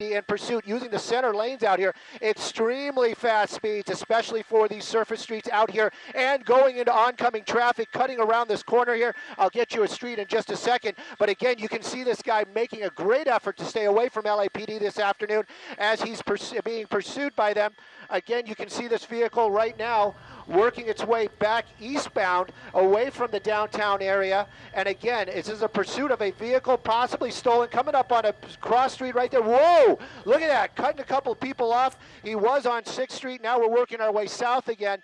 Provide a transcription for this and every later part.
in pursuit using the center lanes out here. Extremely fast speeds, especially for these surface streets out here and going into oncoming traffic, cutting around this corner here. I'll get you a street in just a second. But again, you can see this guy making a great effort to stay away from LAPD this afternoon as he's pers being pursued by them. Again, you can see this vehicle right now working its way back eastbound away from the downtown area. And again, this is a pursuit of a vehicle possibly stolen coming up on a cross street right there. Whoa, look at that, cutting a couple people off. He was on 6th Street. Now we're working our way south again.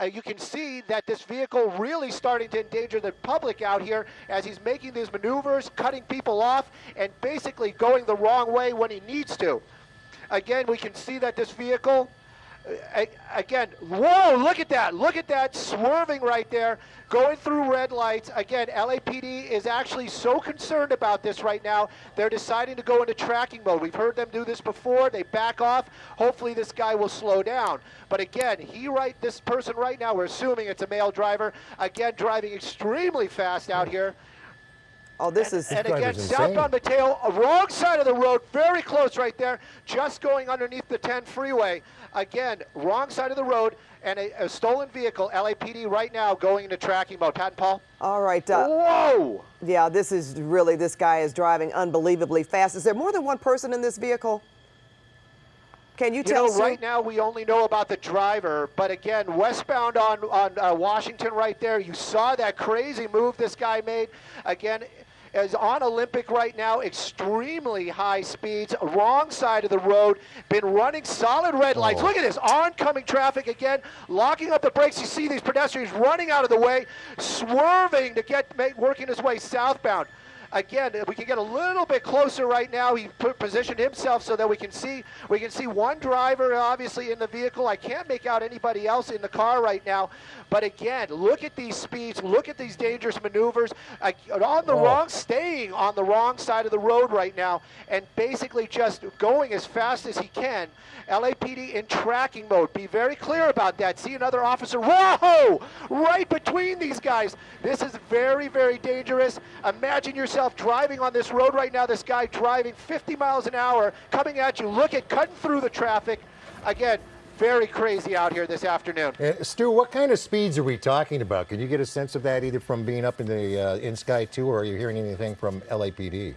Uh, you can see that this vehicle really starting to endanger the public out here as he's making these maneuvers, cutting people off, and basically going the wrong way when he needs to. Again, we can see that this vehicle again, whoa, look at that. Look at that swerving right there, going through red lights. Again, LAPD is actually so concerned about this right now, they're deciding to go into tracking mode. We've heard them do this before. They back off. Hopefully this guy will slow down. But again, he right, this person right now, we're assuming it's a male driver, again, driving extremely fast out here. Oh, this and, is and again, southbound Mateo, wrong side of the road, very close right there, just going underneath the 10 freeway. Again, wrong side of the road, and a, a stolen vehicle, LAPD right now going into tracking mode. Pat and Paul? All right. Uh, Whoa! Yeah, this is really, this guy is driving unbelievably fast. Is there more than one person in this vehicle? Can you, you tell know, right now we only know about the driver, but again, westbound on, on uh, Washington right there, you saw that crazy move this guy made. Again, is on Olympic right now, extremely high speeds, wrong side of the road, been running solid red lights. Oh. Look at this, oncoming traffic again, locking up the brakes. You see these pedestrians running out of the way, swerving to get, working his way southbound. Again, we can get a little bit closer right now. He put, positioned himself so that we can see we can see one driver obviously in the vehicle. I can't make out anybody else in the car right now. But again, look at these speeds. Look at these dangerous maneuvers. Uh, on the oh. wrong, staying on the wrong side of the road right now, and basically just going as fast as he can. LAPD in tracking mode. Be very clear about that. See another officer. Whoa! Right between these guys. This is very, very dangerous. Imagine yourself yourself driving on this road right now, this guy driving 50 miles an hour, coming at you, look at cutting through the traffic. Again, very crazy out here this afternoon. Uh, Stu, what kind of speeds are we talking about? Can you get a sense of that either from being up in the uh, in Sky 2 or are you hearing anything from LAPD?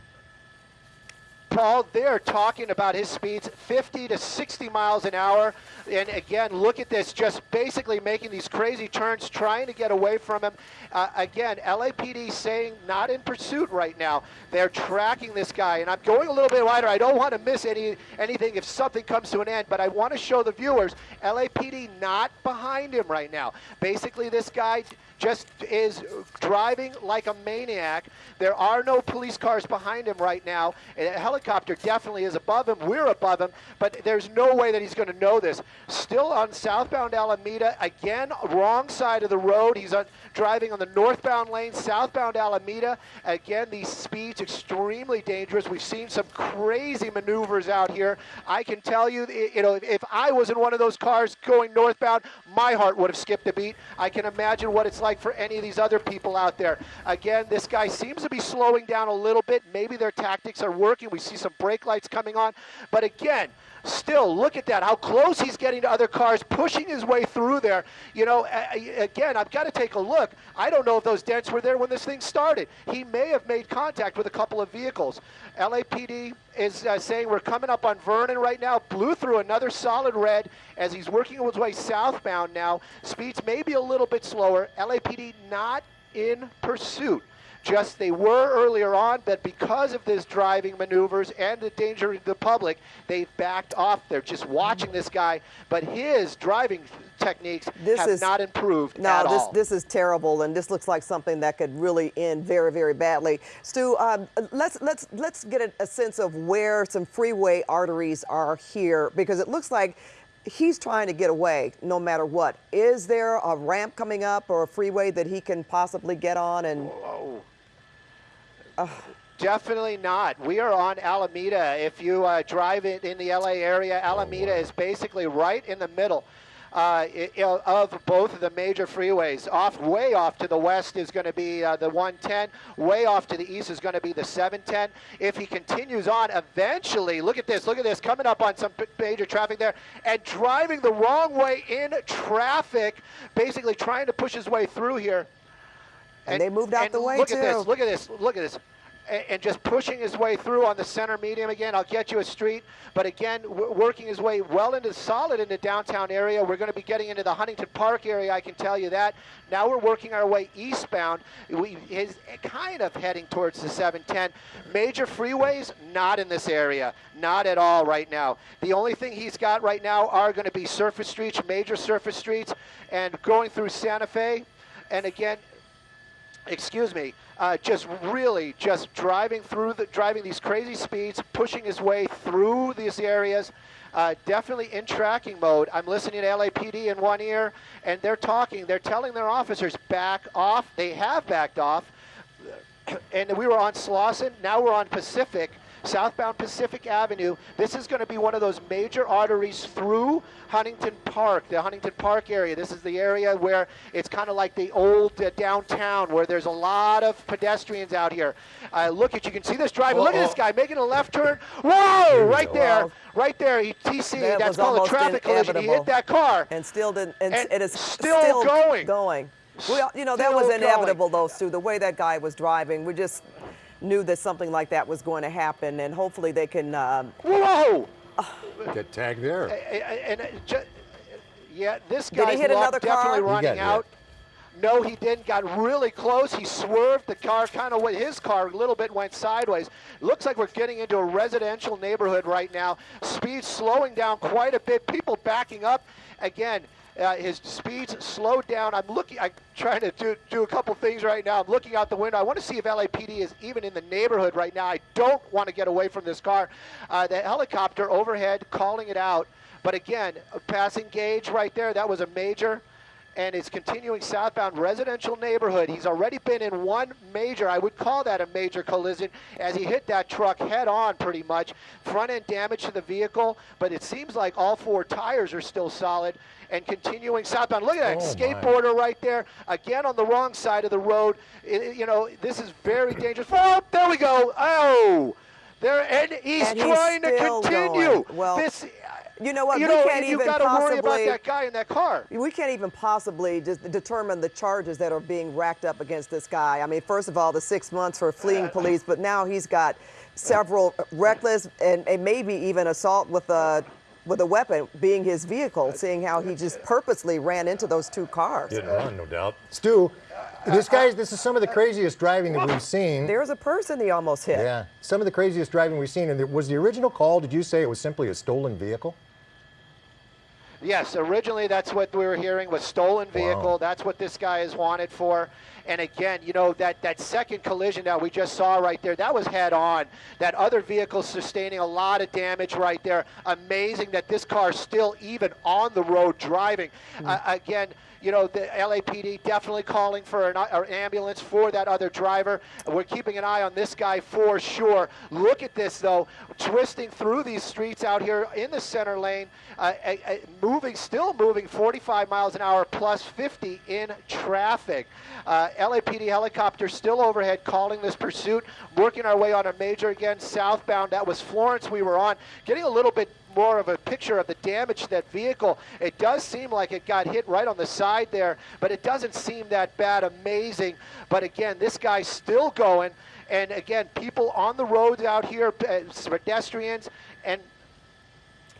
Paul, they're talking about his speeds 50 to 60 miles an hour. And again, look at this, just basically making these crazy turns, trying to get away from him. Uh, again, LAPD saying not in pursuit right now. They're tracking this guy. And I'm going a little bit wider. I don't want to miss any anything if something comes to an end, but I want to show the viewers LAPD not behind him right now. Basically, this guy just is driving like a maniac. There are no police cars behind him right now. A helicopter definitely is above him. We're above him, but there's no way that he's going to know this. Still on southbound Alameda, again, wrong side of the road. He's on, driving on the northbound lane, southbound Alameda. Again, these speeds extremely dangerous. We've seen some crazy maneuvers out here. I can tell you, you know, if I was in one of those cars going northbound, my heart would have skipped a beat. I can imagine what it's like for any of these other people out there. Again, this guy seems to be slowing down a little bit. Maybe their tactics are working. We see some brake lights coming on. But again, still look at that how close he's getting to other cars pushing his way through there. You know again i've got to take a look. I don't know if those dents were there when this thing started. He may have made contact with a couple of vehicles. Lapd is uh, saying we're coming up on vernon right now. Blew through another solid red as he's working his way southbound now. Speeds maybe a little bit slower. Lapd not in pursuit just they were earlier on, but because of this driving maneuvers and the danger to the public, they've backed off. They're just watching this guy, but his driving techniques this have is, not improved no, at this, all. this is terrible, and this looks like something that could really end very, very badly. Stu, um, let's let's let's get a, a sense of where some freeway arteries are here, because it looks like he's trying to get away no matter what. Is there a ramp coming up or a freeway that he can possibly get on and? Whoa. Uh, Definitely not. We are on Alameda. If you uh, drive it in the LA area, Alameda is basically right in the middle. uh, of both of the major freeways. Off, way off to the west is going to be uh, the 110. Way off to the east is going to be the 710. If he continues on, eventually, look at this, look at this, coming up on some major traffic there, and driving the wrong way in traffic, basically trying to push his way through here. And they moved out the way, Look at this, look at this, look at this. A- And just pushing his way through on the center medium again. I'll get you a street, but again, w- working his way well into solid into downtown area. We're going to be getting into the Huntington Park area. I can tell you that. Now we're working our way eastbound. We is eh, kind of heading towards the 710. Major freeways, not in this area, not at all right now. The only thing he's got right now are going to be surface streets, major surface streets, and going through Santa Fe. And again, excuse me, uh, just really just driving through the driving these crazy speeds, pushing his way through these areas. Uh, definitely in tracking mode. I'm listening to LAPD in one ear, and they're talking. They're telling their officers back off. They have backed off, and we were on Slauson. Now we're on Pacific, southbound Pacific Avenue. This is going to be one of those major arteries through Huntington Park, the Huntington Park area. This is the area where it's kind of like the old uh, downtown, where there's a lot of pedestrians out here. Uh, look at you can see this driver. Look at this guy making a left turn. Whoa! Right there, right there. He TC. That that's called a traffic collision. He hit that car. and still didn't, and, And it is still going. Going. Well, you know, that Still was going. inevitable, though, Sue, The way that guy was driving, we just knew that something like that was going to happen, and hopefully they can. Um, Whoa! Get tagged there. and it ju- yeah, this Did he guy's hit another definitely car? He running got out. No, he didn't. Got really close. He swerved. The car kind of went. His car a little bit went sideways. Looks like we're getting into a residential neighborhood right now. Speed slowing down quite a bit. People backing up. Again, uh, his speeds slowed down. I'm looking. I'm trying to do, do a couple things right now. I'm looking out the window. I want to see if LAPD is even in the neighborhood right now. I don't want to get away from this car. Uh, the helicopter overhead calling it out. But again, a passing gauge right there. That was a major and is continuing southbound residential neighborhood. He's already been in one major, I would call that a major collision, as he hit that truck head on pretty much. Front end damage to the vehicle, but it seems like all four tires are still solid and continuing southbound. Look at that Oh, my. skateboarder right there, again on the wrong side of the road. I- I- you know, this is very dangerous. Oh, there we go. Oh, there, and he's And he's trying to continue. going. Well, this, you know what? You we know, can't and you even got to worry about possibly. that guy in that car. We can't even possibly just determine the charges that are being racked up against this guy. I mean, first of all, the six months for fleeing police, but now he's got several reckless and, and maybe even assault with a with a weapon being his vehicle, seeing how he just purposely ran into those two cars. Didn't run, no doubt. Stu, this guy's this is some of the craziest driving that we've seen. There's a person he almost hit. Yeah, some of the craziest driving we've seen. And was the original call? Did you say it was simply a stolen vehicle? Yes, originally that's what we were hearing was stolen vehicle. Wow. That's what this guy is wanted for. And again, you know that that second collision that we just saw right there, that was head on. That other vehicle sustaining a lot of damage right there. Amazing that this car's still even on the road driving. Uh, again, you know the LAPD definitely calling for an, an ambulance for that other driver. We're keeping an eye on this guy for sure. Look at this though, twisting through these streets out here in the center lane, uh, moving, still moving 45 miles an hour plus 50 in traffic. Uh, LAPD helicopter still overhead calling this pursuit, working our way on a major again southbound. That was Florence we were on, getting a little bit more of a picture of the damage to that vehicle. It does seem like it got hit right on the side there, but it doesn't seem that bad. Amazing. But again, this guy's still going. And again, people on the roads out here, pedestrians, and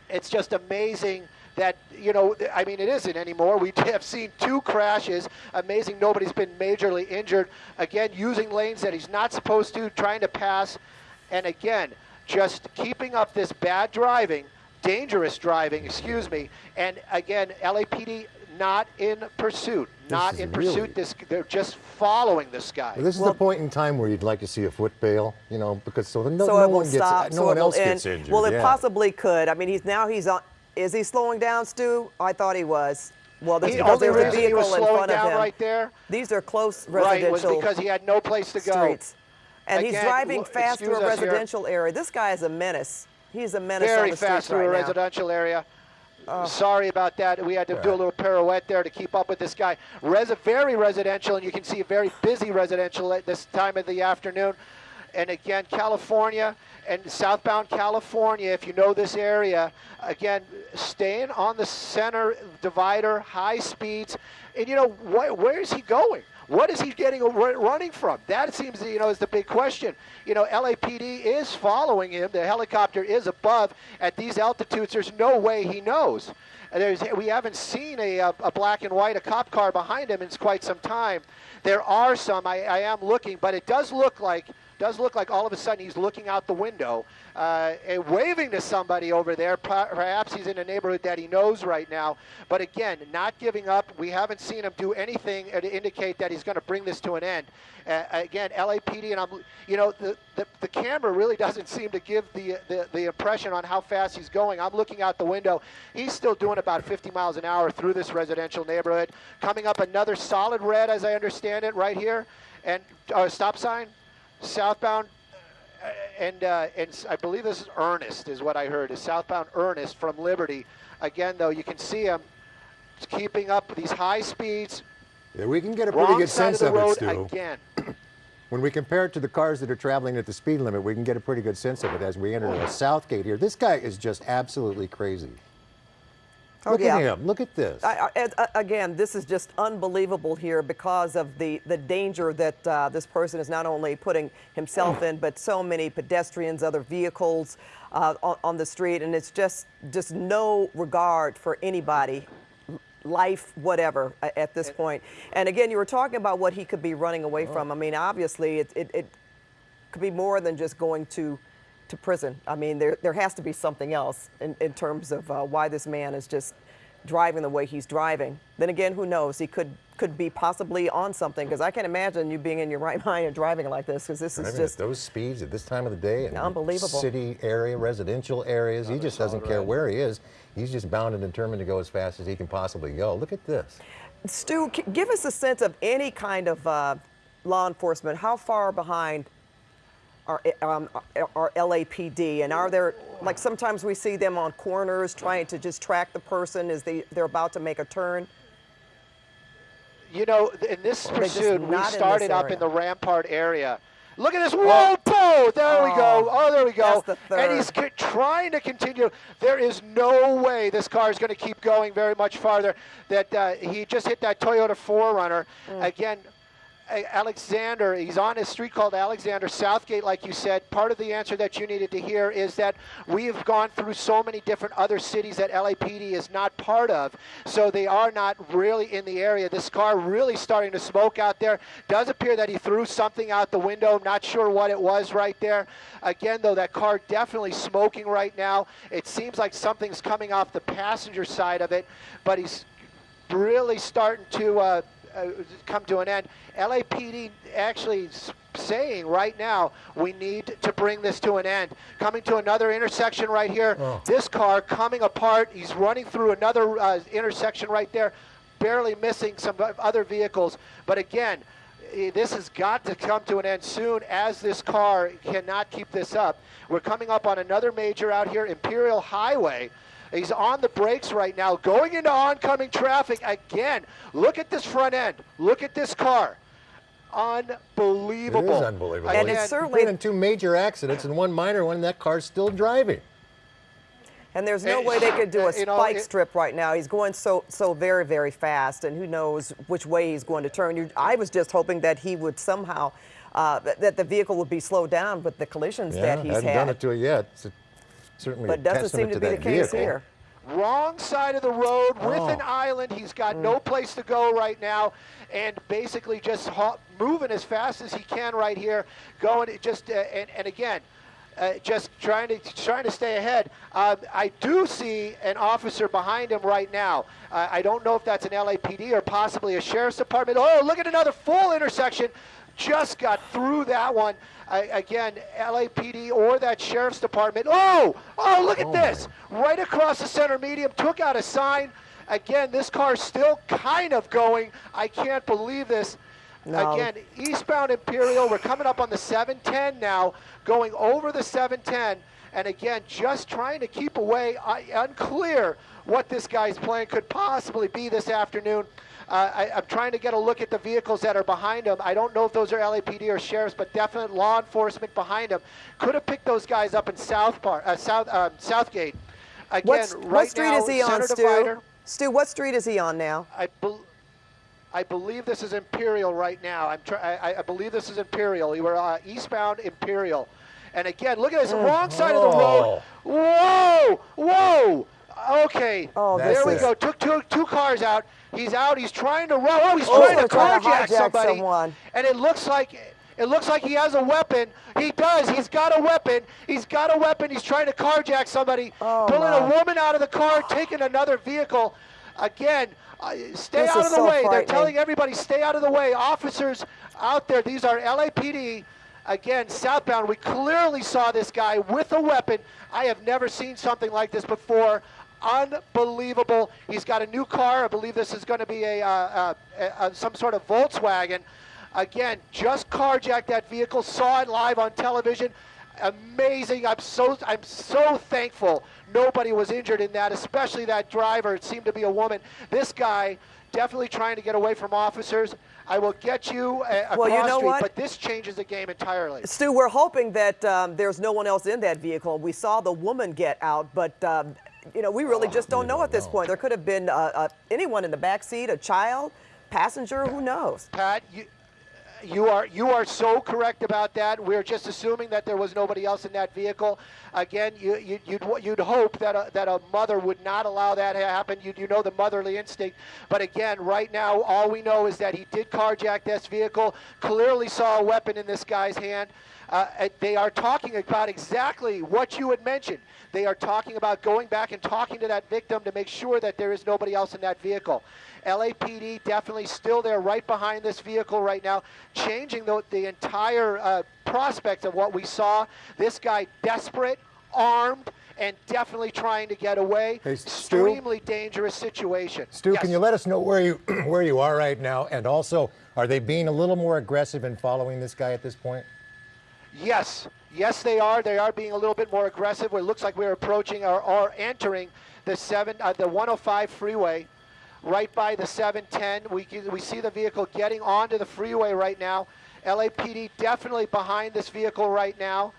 it's just amazing that you know i mean it isn't anymore we have seen two crashes amazing nobody's been majorly injured again using lanes that he's not supposed to trying to pass and again just keeping up this bad driving dangerous driving excuse me and again lapd not in pursuit not is in really- pursuit this they're just following this guy Well, this is Well- the point in time where you'd like to see a foot bail, you know, because so no, so no it will one gets, stop. no so one it will else end. gets injured. Well, it yeah. possibly could. I mean, he's now he's on. Is he slowing down, Stu? I thought he was. Well, that's the because only there's a reason he vehicle was in slowing front of down him. right there These are close right was residential because he had no place to go streets. And he's driving fast through a excuse us here. residential area. This guy is a menace. He's a menace on very the fast through right a now. residential area. Sorry about that. We had to do a little pirouette there to keep up with this guy. Res- very residential, and you can see a very busy residential at this time of the afternoon. And again, California and southbound California, if you know this area, again, staying on the center divider, high speeds. And you know, wh- where is he going? What is he getting running from? That seems, you know, is the big question. You know, LAPD is following him. The helicopter is above at these altitudes. There's no way he knows. There's, we haven't seen a, a, a black and white, a cop car behind him in quite some time. There are some. I, I am looking, but it does look like does look like all of a sudden he's looking out the window uh, and waving to somebody over there. Perhaps he's in a neighborhood that he knows right now. But again, not giving up. We haven't seen him do anything to indicate that he's going to bring this to an end. Uh, again, LAPD, and I'm, you know, the, the, the camera really doesn't seem to give the, the, the impression on how fast he's going. I'm looking out the window. He's still doing about 50 miles an hour through this residential neighborhood. Coming up another solid red, as I understand it, right here. And uh, stop sign, southbound uh, and uh, and I believe this is Ernest, is what I heard, is southbound Ernest from Liberty. Again, though, you can see him keeping up these high speeds. Yeah, we can get a pretty good of sense the of it, Stu. again. When we compare it to the cars that are traveling at the speed limit, we can get a pretty good sense of it as we enter the south gate here. This guy is just absolutely crazy. Oh, Look yeah. at him. Look at this. I, I, uh, again, this is just unbelievable here because of the, the danger that uh, this person is not only putting himself in, but so many pedestrians, other vehicles uh, on, on the street, and it's just just no regard for anybody, life, whatever, at this point. And again, you were talking about what he could be running away from. I mean, obviously, it, it, it could be more than just going to to prison. I mean, there there has to be something else in, in terms of uh, why this man is just driving the way he's driving. Then again, who knows? He could could be possibly on something because I can't imagine you being in your right mind and driving like this because this is just at those speeds at this time of the day in Unbelievable. city area, residential areas, he just doesn't care where he is. He's just bound and determined to go as fast as he can possibly go. Look at this. Stu. Give us a sense of any kind of uh, law enforcement. How far behind? Are, um, are LAPD and are there like sometimes we see them on corners trying to just track the person as they they're about to make a turn. You know, in this pursuit, we not in started up in the Rampart area. Look at this. Whoa! There we go. Oh, Oh, there we go. the And he's trying to continue. There is no way this car is going to keep going very much farther. That uh, he just hit that Toyota 4Runner. Mm. Again, Alexander, he's on a street called Alexander Southgate, like you said. Part of the answer that you needed to hear is that we've gone through so many different other cities that LAPD is not part of, so they are not really in the area. This car really starting to smoke out there. Does appear that he threw something out the window. Not sure what it was right there. Again, though, that car definitely smoking right now. It seems like something's coming off the passenger side of it, but he's really starting to uh, uh, come to an end. LAPD actually saying right now we need to bring this to an end. Coming to another intersection right here. Oh. This car coming apart. He's running through another uh, intersection right there, barely missing some other vehicles. But again, this has got to come to an end soon as this car cannot keep this up. We're coming up on another major out here, Imperial Highway. He's on the brakes right now, going into oncoming traffic again. Look at this front end. Look at this car. Unbelievable. is unbelievable. And it's certainly- Been in two major accidents and one minor one, and that car's still driving. And there's no Eh, way they could do a uh, you know, spike it- strip right now. He's going so so very very fast, and who knows which way he's going to turn. You, I was just hoping that he would somehow uh, that, that the vehicle would be slowed down with the collisions Yeah, that he's hadn't had. done it to it yet. It's a- certainly but a doesn't seem testament to be the case vehicle. here. Wrong side of the road with Oh. an island. He's got no place to go right now, and basically just ho- moving as fast as he can right here. Going just uh, and, and again, uh, just trying to trying to stay ahead. Um, I do see an officer behind him right now. Uh, I don't know if that's an LAPD or possibly a sheriff's department. Oh, look at another full intersection. Just got through that one. I, again, LAPD or that sheriff's department. Oh, oh, look at Oh, this. Right across the center medium, took out a sign. Again, this car's still kind of going. I can't believe this. No. Again, eastbound Imperial. We're coming up on the 710 now, going over the 710. And again, just trying to keep away, I, unclear what this guy's plan could possibly be this afternoon. Uh, I, I'm trying to get a look at the vehicles that are behind him. I don't know if those are LAPD or sheriffs, but definite law enforcement behind him. Could have picked those guys up in South Park, uh, South um, Southgate. Again, What's, right what street now, is he on, center Stu? divider. Stu, what street is he on now? I, bel I believe this is Imperial right now. I'm try- I, I believe this is Imperial. You were uh, eastbound Imperial. And again, look at this wrong side of the road. Whoa! Whoa! Okay. Oh, there we is- go. Took two, two cars out. He's out. He's trying to run. Oh, he's Oh, trying to he's trying to carjack somebody. someone. And it looks like it looks like he has a weapon. He does. He's got a weapon. He's got a weapon. He's trying to carjack somebody. Oh, pulling my. a woman out of the car, taking another vehicle. Again, uh, stay This out of the so way. They're telling everybody stay out of the way. Officers out there. These are LAPD. Again, southbound. We clearly saw this guy with a weapon. I have never seen something like this before. Unbelievable. He's got a new car. I believe this is going to be a, uh, uh, a, some sort of Volkswagen. Again, just carjacked that vehicle. Saw it live on television. Amazing. I'm so I'm so thankful nobody was injured in that, especially that driver. It seemed to be a woman. This guy definitely trying to get away from officers. I will get you uh, across Well, you know street, what? but this changes the game entirely. Stu, we're hoping that um, there's no one else in that vehicle. We saw the woman get out, but um, you know we really just don't know don't at this know. point. There could have been uh, uh, anyone in the back seat, a child, passenger, who knows? Pat, you, you are you are so correct about that. We're just assuming that there was nobody else in that vehicle. Again, you, you, you'd you'd hope that a, that a mother would not allow that to happen. You you know the motherly instinct. But again, right now, all we know is that he did carjack this vehicle. Clearly saw a weapon in this guy's hand. Uh, uh, they are talking about exactly what you had mentioned. They are talking about going back and talking to that victim to make sure that there is nobody else in that vehicle. LAPD definitely still there right behind this vehicle right now, changing the, the entire uh, prospect of what we saw. This guy desperate, armed, and definitely trying to get away. Hey, Stu? Extremely dangerous situation. Stu, Yes. can you let us know where you where you are right now? And also, are they being a little more aggressive in following this guy at this point? Yes, yes, they are. They are being a little bit more aggressive. It looks like we're approaching or, or entering the seven, uh, the 105 freeway, right by the 710. We we see the vehicle getting onto the freeway right now. LAPD definitely behind this vehicle right now.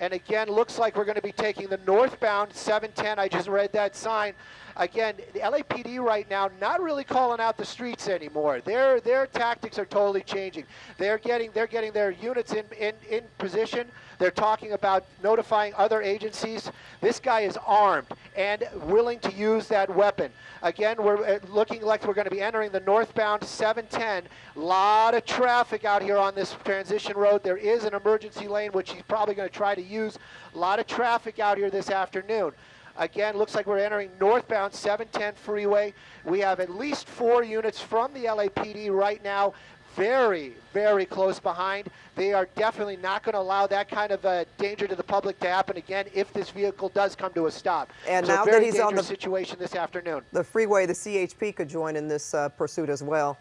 And again, looks like we're going to be taking the northbound 710. I just read that sign. Again, the LAPD right now not really calling out the streets anymore. Their their tactics are totally changing. They're getting they're getting their units in in, in position. They're talking about notifying other agencies. This guy is armed and willing to use that weapon. Again, we're uh, looking like we're going to be entering the northbound 710. Lot of traffic out here on this transition road. There is an emergency lane, which he's probably going to try to use. A lot of traffic out here this afternoon. Again, looks like we're entering northbound 710 freeway. We have at least four units from the LAPD right now, very, very close behind. They are definitely not going to allow that kind of uh, danger to the public to happen again if this vehicle does come to a stop. And so now that he's on the- situation this afternoon. The freeway, the CHP could join in this uh, pursuit as well.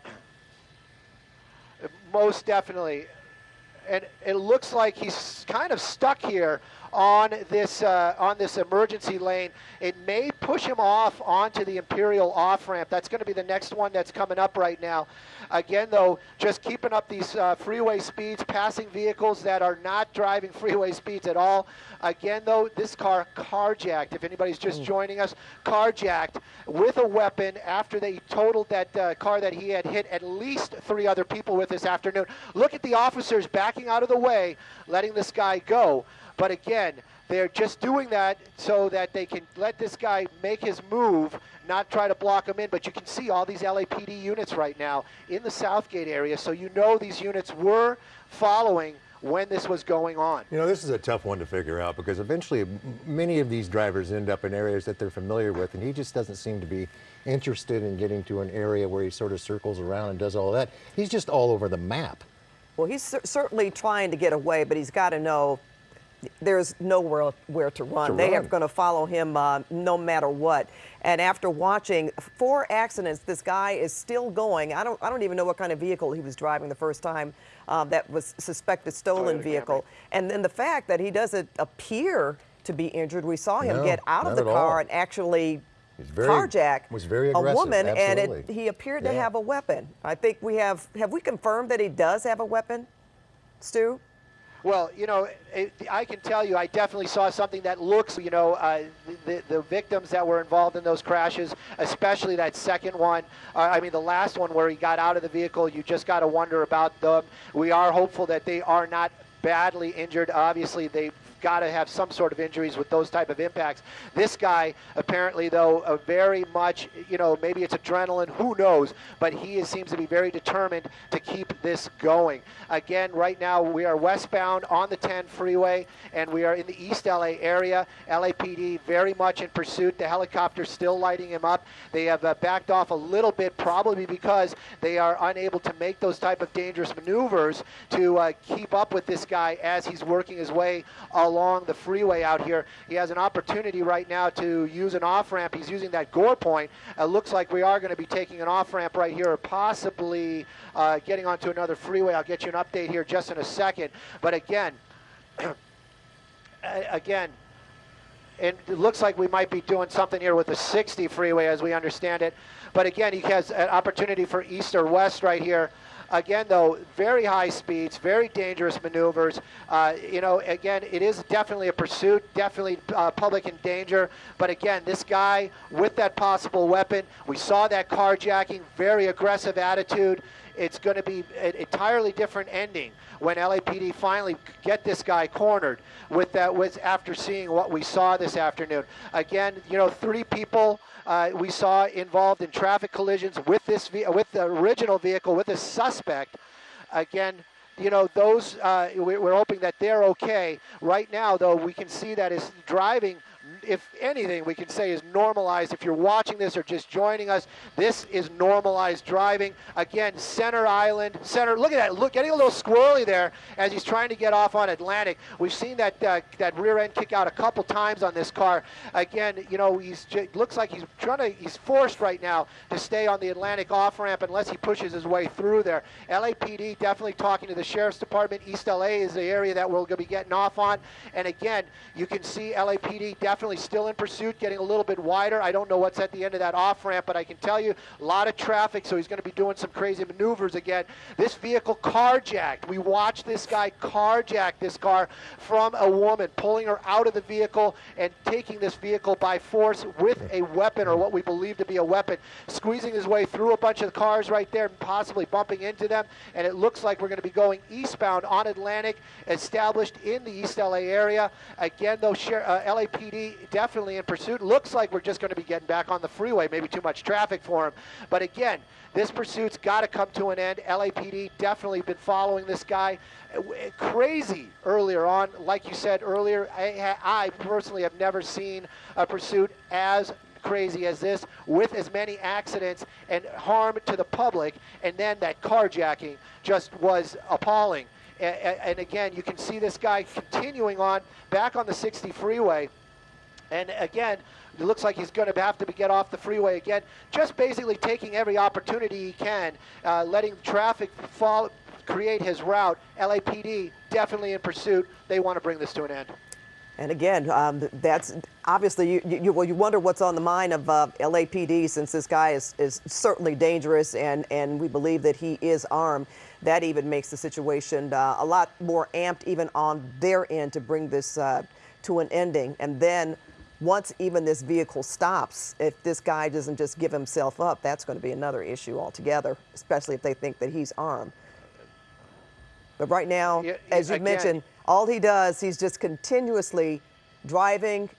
Most definitely. And it looks like he's kind of stuck here on this uh, on this emergency lane. It may push him off onto the Imperial off ramp. That's going to be the next one that's coming up right now. Again, though, just keeping up these uh, freeway speeds, passing vehicles that are not driving freeway speeds at all. Again, though, this car carjacked. If anybody's just joining us, carjacked with a weapon after they totaled that uh, car that he had hit at least three other people with this afternoon. Look at the officers backing out of the way, letting this guy go. But again, they're just doing that so that they can let this guy make his move, not try to block him in. But you can see all these LAPD units right now in the Southgate area, so you know these units were following when this was going on. You know, this is a tough one to figure out because eventually many of these drivers end up in areas that they're familiar with, and he just doesn't seem to be interested in getting to an area where he sort of circles around and does all that. He's just all over the map. Well, he's cer- certainly trying to get away, but he's got to know there's nowhere where to run. To they are going to follow him uh, no matter what. And after watching four accidents, this guy is still going. I don't, I don't even know what kind of vehicle he was driving the first time um, that was suspected stolen Toyota vehicle. Camry. And then the fact that he doesn't appear to be injured. We saw him No, get out of the at all. car and actually He's very- carjack was very a aggressive, woman, and it, he appeared to have a weapon. I think we have have we confirmed that he does have a weapon, Stu? Well, you know, it, I can tell you, I definitely saw something that looks, you know, uh, the, the victims that were involved in those crashes, especially that second one. Uh, I mean, the last one where he got out of the vehicle, you just got to wonder about them. We are hopeful that they are not badly injured. Obviously, got to have some sort of injuries with those type of impacts. This guy, apparently, though, uh, very much, you know, maybe it's adrenaline, who knows, but he is, seems to be very determined to keep this going. Again, right now, we are westbound on the 10 freeway, and we are in the East LA area. LAPD very much in pursuit. The helicopter still lighting him up. They have uh, backed off a little bit, probably because they are unable to make those type of dangerous maneuvers to uh, keep up with this guy as he's working his way along the freeway out here. He has an opportunity right now to use an off ramp. He's using that gore point. It looks like we are going to be taking an off ramp right here, or possibly uh, getting onto another freeway. I'll get you an update here just in a second. But again, again, and it looks like we might be doing something here with the 60 freeway as we understand it. But again, he has an opportunity for east or west right here. Again, though, very high speeds, very dangerous maneuvers. Uh, you know, again, it is definitely a pursuit, definitely uh, public in danger. But again, this guy with that possible weapon, we saw that carjacking, very aggressive attitude. It's going to be an entirely different ending when LAPD finally get this guy cornered with that with after seeing what we saw this afternoon. Again, you know, three people uh, we saw involved in traffic collisions with this with the original vehicle with a suspect. Again, you know, those uh, we- we're hoping that they're okay. Right now, though, we can see that his driving. If anything, we can say is normalized. If you're watching this or just joining us, this is normalized driving. Again, center island, center. Look at that. Look, getting a little squirrely there as he's trying to get off on Atlantic. We've seen that uh, that rear end kick out a couple times on this car. Again, you know, he's looks like he's trying to. He's forced right now to stay on the Atlantic off ramp unless he pushes his way through there. LAPD definitely talking to the sheriff's department. East LA is the area that we're going to be getting off on. And again, you can see LAPD definitely still in pursuit, getting a little bit wider. I don't know what's at the end of that off ramp, but I can tell you a lot of traffic, so he's going to be doing some crazy maneuvers again. This vehicle carjacked. We watched this guy carjack this car from a woman, pulling her out of the vehicle and taking this vehicle by force with a weapon or what we believe to be a weapon, squeezing his way through a bunch of cars right there, possibly bumping into them. And it looks like we're going to be going eastbound on Atlantic, established in the East LA area. Again, though, Sher- uh, definitely in pursuit. Looks like we're just going to be getting back on the freeway. Maybe too much traffic for him. But again, this pursuit's got to come to an end. LAPD definitely been following this guy. Uh, Crazy earlier on, like you said earlier. I, I personally have never seen a pursuit as crazy as this with as many accidents and harm to the public and then that carjacking just was appalling and again you can see this guy continuing on back on the 60 freeway and again, it looks like he's going to have to get off the freeway again. Just basically taking every opportunity he can, uh, letting traffic fall, create his route. LAPD definitely in pursuit. They want to bring this to an end. And again, um, that's obviously you, you, well, you wonder what's on the mind of uh, LAPD since this guy is, is certainly dangerous and, and we believe that he is armed. That even makes the situation uh, a lot more amped even on their end to bring this uh, to an ending. And then once even this vehicle stops, if this guy doesn't just give himself up, that's going to be another issue altogether, especially if they think that he's armed. But right now, Yeah, as you again- mentioned, all he does, he's just continuously driving.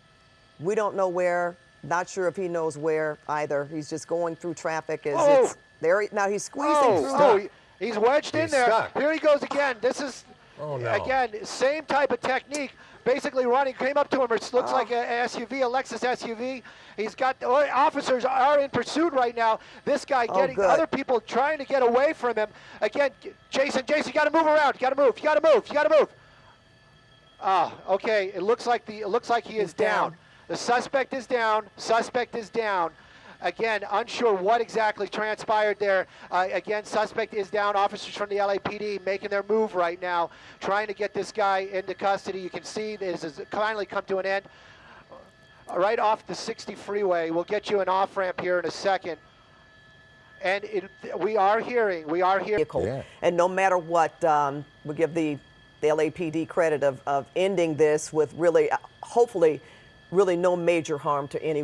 We don't know where. Not sure if he knows where either. He's just going through traffic as Oh! it's there. he- Now he's squeezing Oh, through. oh, the- he- he's wedged in there. stuck. Here he goes again. This is Oh, no. again same type of technique. Basically running, came up to him. It looks Oh. like a SUV, a Lexus SUV. He's got oh, officers are in pursuit right now. This guy Oh, getting good. other people trying to get away from him. Again, Jason, Jason, you got to move around. You got to move. You got to move. You got to move. Ah, okay. It looks like the it looks like he is down. down. The suspect is down. Suspect is down. Again, unsure what exactly transpired there. Uh, again, suspect is down. Officers from the LAPD making their move right now, trying to get this guy into custody. You can see this has finally come to an end. Right off the 60 freeway. We'll get you an off ramp here in a second. And it, we are hearing, we are hearing. Yeah. And no matter what, um, we give the, the LAPD credit of, of ending this with really, uh, hopefully, really no major harm to anyone.